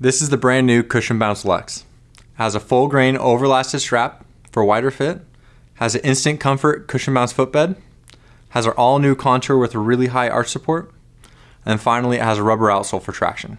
This is the brand new Cushion Bounce Lux. Has a full grain overlasted strap for wider fit, has an instant comfort cushion bounce footbed, has our all new contour with a really high arch support, and finally it has a rubber outsole for traction.